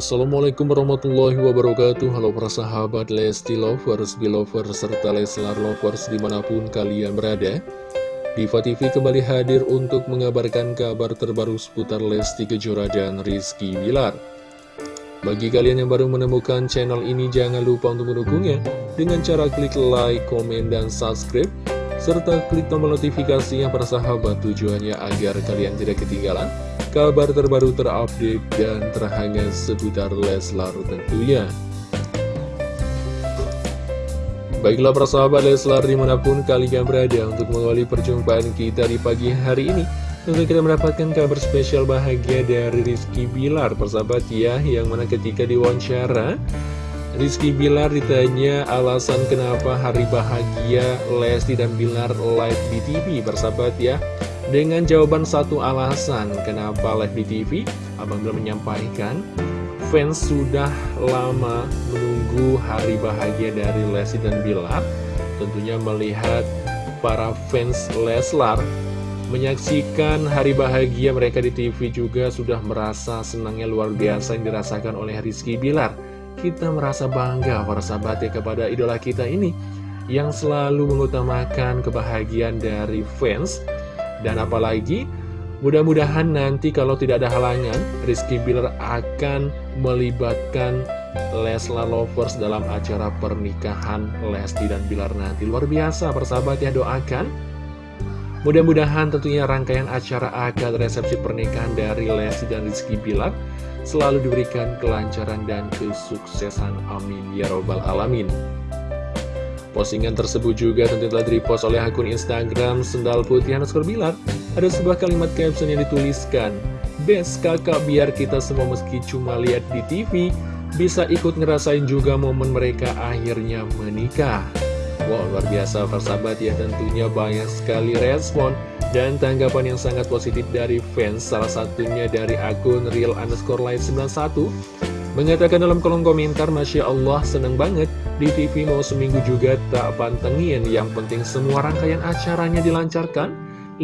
Assalamualaikum warahmatullahi wabarakatuh. Halo para sahabat Lesti Lovers, Belovers, serta Leslar Lovers di mana pun kalian berada. Diva TV kembali hadir untuk mengabarkan kabar terbaru seputar Lesti Kejora dan Rizky Bilar. Bagi kalian yang baru menemukan channel ini jangan lupa untuk mendukungnya. Dengan cara klik like, komen, dan subscribe serta klik tombol notifikasinya para sahabat. Tujuannya agar kalian tidak ketinggalan kabar terbaru terupdate dan terhangat seputar Leslar tentunya. Baiklah para sahabat Leslar di mana pun kalian berada untuk mengawali perjumpaan kita di pagi hari ini Tentu kita mendapatkan kabar spesial bahagia dari Rizky Bilar persahabat ya Yang mana ketika diwawancara Rizky Bilar ditanya alasan kenapa hari bahagia Lesti dan Bilar live di TV bersahabat ya Dengan jawaban satu alasan kenapa live di TV Abang Bilar menyampaikan. Fans sudah lama menunggu hari bahagia dari Lesti dan Bilar. Tentunya melihat para fans Leslar Menyaksikan hari bahagia mereka di TV juga sudah merasa senangnya luar biasa yang dirasakan oleh Rizky Bilar. Kita merasa bangga para sahabat ya kepada idola kita ini yang selalu mengutamakan kebahagiaan dari fans dan apalagi mudah-mudahan nanti kalau tidak ada halangan Rizky Billar akan melibatkan Leslar Lovers dalam acara pernikahan Lesti dan Bilar nanti luar biasa persahabat ya doakan mudah-mudahan tentunya rangkaian acara akad resepsi pernikahan dari Lesti dan Rizky Bilar selalu diberikan kelancaran dan kesuksesan. Amin. Ya Robbal Alamin. Postingan tersebut juga tentu telah direpost oleh akun Instagram Sendal Putih Hanuskor Bilar. Ada sebuah kalimat caption yang dituliskan, Best kakak biar kita semua meski cuma lihat di TV, bisa ikut ngerasain juga momen mereka akhirnya menikah. Wow, luar biasa persahabat ya tentunya banyak sekali respon dan tanggapan yang sangat positif dari fans, salah satunya dari akun real underscore live 91 Mengatakan dalam kolom komentar, Masya Allah seneng banget. Di TV mau seminggu juga tak pantengin. Yang penting semua rangkaian acaranya dilancarkan.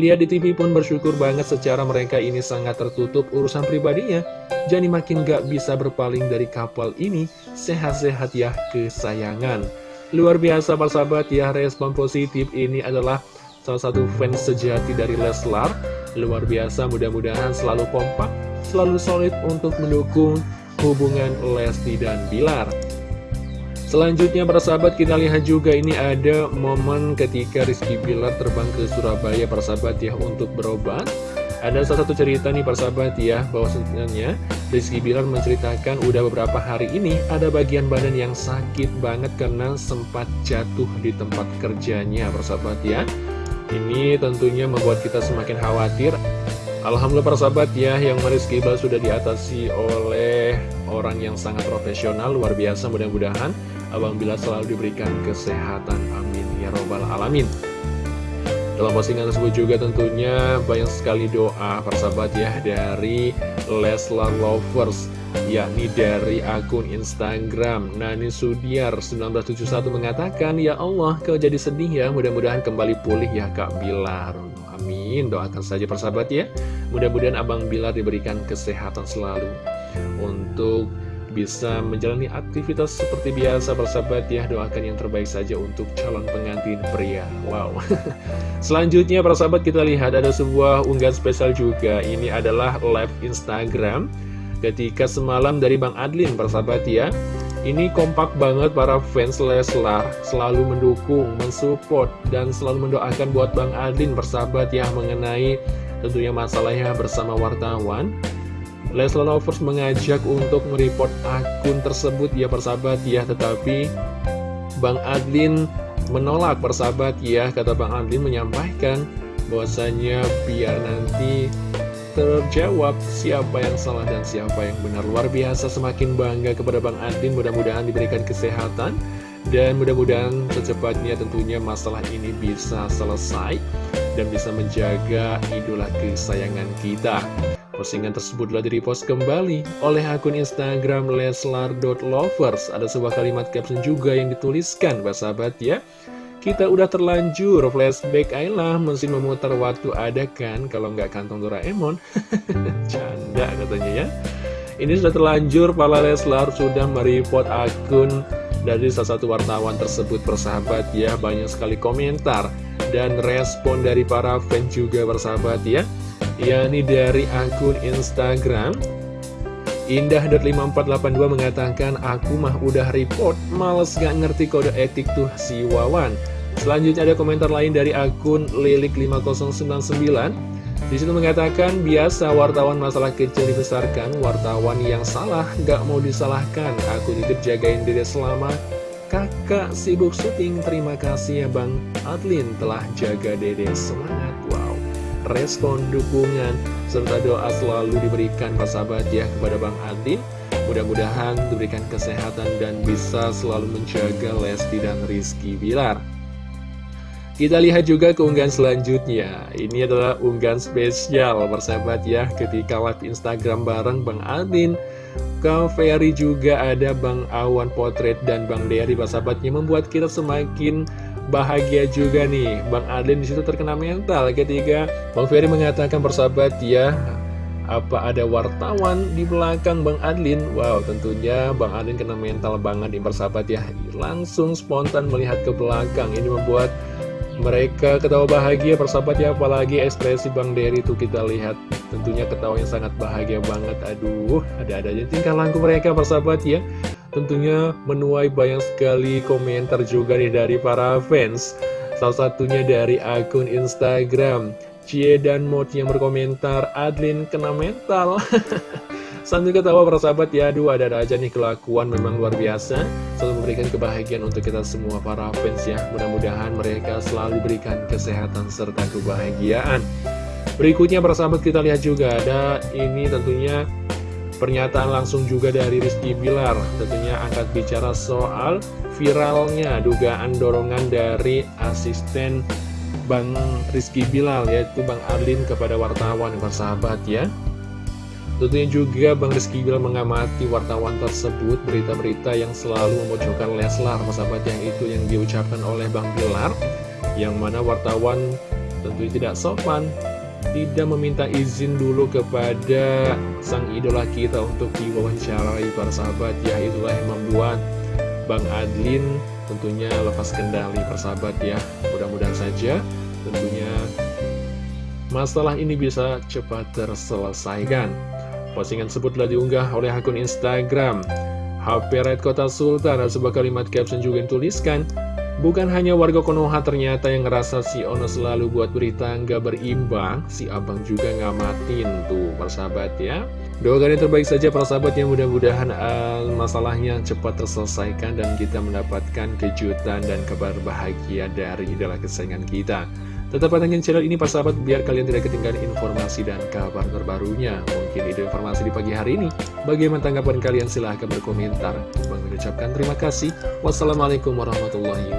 Lihat di TV pun bersyukur banget secara mereka ini sangat tertutup urusan pribadinya. Jadi makin gak bisa berpaling dari kapal ini. Sehat-sehat ya kesayangan. Luar biasa persahabat ya respon positif ini adalah salah satu fans sejati dari Leslar. Luar biasa, mudah-mudahan selalu kompak, selalu solid untuk mendukung hubungan Lesti dan Bilar. Selanjutnya para sahabat kita lihat juga ini ada momen ketika Rizky Bilar terbang ke Surabaya para sahabat ya untuk berobat. Ada salah satu cerita nih para sahabat ya bahwa sebenarnya Rizky Bilar menceritakan udah beberapa hari ini ada bagian badan yang sakit banget karena sempat jatuh di tempat kerjanya para sahabat ya. Ini tentunya membuat kita semakin khawatir Alhamdulillah para sahabat ya yang Rizky Bilar sudah diatasi oleh orang yang sangat profesional luar biasa mudah-mudahan Abang Bila selalu diberikan kesehatan amin ya robbal alamin. Dalam postingan tersebut juga tentunya banyak sekali doa para sahabat ya dari Leslar Lovers yakni dari akun Instagram Nani Sudiar 1971 mengatakan Ya Allah kau jadi sedih ya mudah-mudahan kembali pulih ya Kak Bilar Amin. Doakan saja persahabat ya. Mudah-mudahan Abang Bilar diberikan kesehatan selalu untuk bisa menjalani aktivitas seperti biasa persahabat ya. Doakan yang terbaik saja untuk calon pengantin pria. Wow. Selanjutnya persahabat kita lihat ada sebuah unggahan spesial juga. Ini adalah live Instagram ketika semalam dari Bang Adlin persahabat ya ini kompak banget para fans Leslar. Selalu mendukung, mensupport dan selalu mendoakan buat Bang Adlin persahabat ya mengenai tentunya masalahnya bersama wartawan. Leslar Lovers mengajak untuk mereport akun tersebut ya persahabat ya. Tetapi Bang Adlin menolak persahabat ya kata Bang Adlin menyampaikan bahwasanya biar nanti terjawab siapa yang salah dan siapa yang benar. Luar biasa semakin bangga kepada Bang Adin. Mudah-mudahan diberikan kesehatan Dan mudah-mudahan secepatnya tentunya masalah ini bisa selesai Dan bisa menjaga idola kesayangan kita. Postingan tersebut telah direpost kembali oleh akun Instagram leslar.lovers Ada sebuah kalimat caption juga yang dituliskan, sahabat ya kita udah terlanjur flashback Ayla mesin memutar waktu ada kan kalau nggak kantong Doraemon. Canda katanya ya. Ini sudah terlanjur para Leslar sudah mereport akun dari salah satu wartawan tersebut persahabat ya. Banyak sekali komentar dan respon dari para fans juga persahabat ya. Yakni dari akun Instagram Indah.5482 mengatakan aku mah udah report males gak ngerti kode etik tuh si Wawan Selanjutnya ada komentar lain dari akun Lilik5099 di situ mengatakan, biasa wartawan masalah kecil dibesarkan, wartawan yang salah gak mau disalahkan. Aku titip jagain dede selama kakak sibuk syuting. Terima kasih ya Bang Adlin telah jaga dede semangat. Wow, respon dukungan serta doa selalu diberikan sahabat ya kepada Bang Adlin. Mudah-mudahan diberikan kesehatan dan bisa selalu menjaga Lesti dan Rizky Bilar. Kita lihat juga keunggahan selanjutnya Ini adalah unggahan spesial persahabat ya Ketika live Instagram bareng Bang Adin Kak Ferry juga ada Bang Awan Potret dan Bang Derry persahabatnya Membuat kita semakin bahagia juga nih Bang Adin di situ terkena mental ketika Bang Ferry mengatakan persahabat ya apa ada wartawan di belakang Bang Adlin? Wow, tentunya Bang Adlin kena mental banget di persahabat ya. Langsung spontan melihat ke belakang. Ini membuat mereka ketawa bahagia persahabat ya Apalagi ekspresi Bang Dery itu kita lihat. Tentunya ketawa yang sangat bahagia banget. Aduh ada-ada aja tingkah laku mereka persahabat ya. Tentunya menuai banyak sekali komentar juga nih dari para fans. Salah satunya dari akun Instagram Cie dan Mod yang berkomentar Adlin kena mental Sambil ketawa para sahabat ya, aduh ada-ada aja nih kelakuan memang luar biasa. Selalu memberikan kebahagiaan untuk kita semua para fans ya. Mudah-mudahan mereka selalu berikan kesehatan serta kebahagiaan. Berikutnya para sahabat kita lihat juga ada ini tentunya pernyataan langsung juga dari Rizky Bilar. Tentunya angkat bicara soal viralnya dugaan dorongan dari asisten Bang Rizky Bilal yaitu Bang Arlin kepada wartawan sahabat ya Tentunya juga Bang Rizky Bilar mengamati wartawan tersebut berita-berita yang selalu memojokkan Leslar, sahabat yang itu yang diucapkan oleh Bang Bilar, yang mana wartawan tentunya tidak sopan, tidak meminta izin dulu kepada sang idola kita untuk diwawancarai para sahabat, ya itulah yang membuat Bang Adlin tentunya lepas kendali persahabat ya, mudah-mudahan saja tentunya masalah ini bisa cepat terselesaikan. Postingan tersebut telah diunggah oleh akun Instagram. HP Red Kota Sultan dan sebuah kalimat caption juga yang tuliskan Bukan hanya warga Konoha ternyata yang ngerasa si Ono selalu buat berita nggak berimbang Si abang juga ngamatin tuh persahabat ya. Doakan yang terbaik saja para sahabat yang mudah-mudahan uh, masalahnya cepat terselesaikan Dan kita mendapatkan kejutan dan kabar bahagia dari idola kesayangan kita Tetap pantengin channel ini Pak Sahabat biar kalian tidak ketinggalan informasi dan kabar terbarunya. Mungkin ide informasi di pagi hari ini. Bagaimana tanggapan kalian? Silahkan berkomentar. Bang mengucapkan terima kasih. Wassalamualaikum warahmatullahi